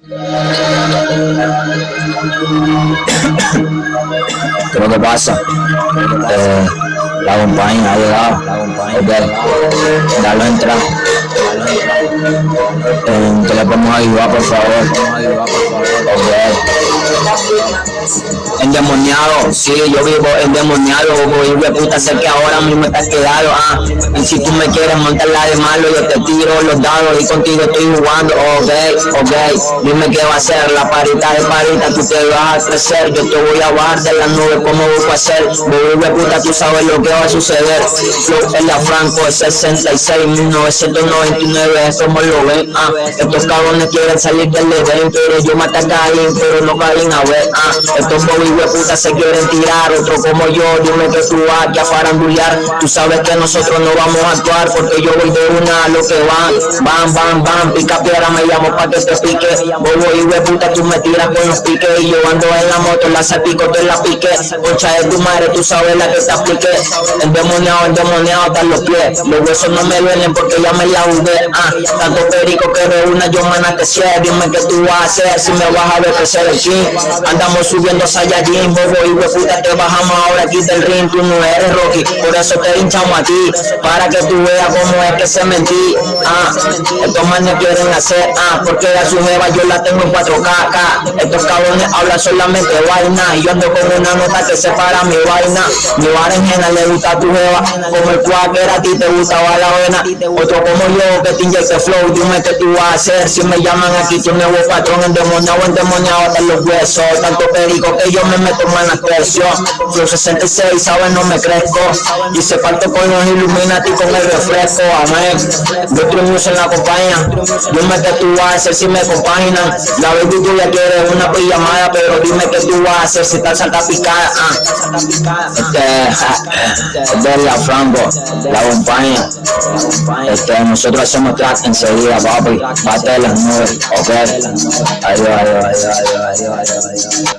¿Qué es lo que pasa? Eh, la compañía ha llegado. Ok. Dale entra. Eh, ¿Qué le podemos ayudar, por favor? Ok. Endemoniado, sí, yo vivo endemoniado, hijo de puta, sé que ahora mismo estás quedado, ah, y si tú me quieres montar la de malo, yo te tiro los dados y contigo estoy jugando, ok, ok, dime qué va a hacer, la parita de parita, tú te vas a crecer, yo te voy a bajar de la nube, ¿cómo a hacer? Hijo de puta, tú sabes lo que va a suceder, Flow en la Franco, es 66, 1999, eso me lo ven, ah, estos cabrones quieren salir del evento, pero yo maté a Caín, pero no Caín a ver, ah, estos de puta se quieren tirar, otro como yo, dime que tú vas a farandulear, tú sabes que nosotros no vamos a actuar, porque yo voy de una a lo que van, van, van, van, pica piedra, me llamo pa' que te pique, bobo y puta, tú me tiras con los piques, y yo ando en la moto, la salpico, te la pique, concha de tu madre, tú sabes la que te aplique, endemoniado, endemoniado hasta los pies, los huesos no me duelen porque ya me la jugué, ah, tanto perico que de una yo mana que sea, dime que tú vas a hacer, si me vas a ver crecer el chin, andamos subiendo Saiyajin, bobo y puta, te bajamos ahora aquí del ring, tú no eres Rocky, por eso te hinchamos a ti, para que tú veas cómo es que se mentí, ah, estos manes quieren hacer, ah, porque a su jeva yo la tengo en 4K, acá. estos cabrones hablan solamente vaina, y yo ando con una nota que separa mi vaina, mi berenjena le gusta a tu jeva, como el cuáquer a ti te gustaba la vena, otro como yo que te inyecte flow, dime que tú vas a hacer, si me llaman aquí tu nuevo patrón, endemoniado, endemoniado hasta los huesos, tanto perico que yo me meto en la creación. Yo 66, ¿sabes? No me crezco. Y se parto con los Illuminati con el refresco. Amén. Yo triunfo en la compañía. Yo me que tú vas a hacer si me compaginan. La baby tú ya quieres una pijamada, pero dime que tú vas a hacer si estás salta picada. Ah. Este, este es la flambo, la compañía. Este, nosotros hacemos track enseguida, papi. Bate las nubes, ok. Adiós, adiós, adiós, adiós, adiós, adiós. adiós.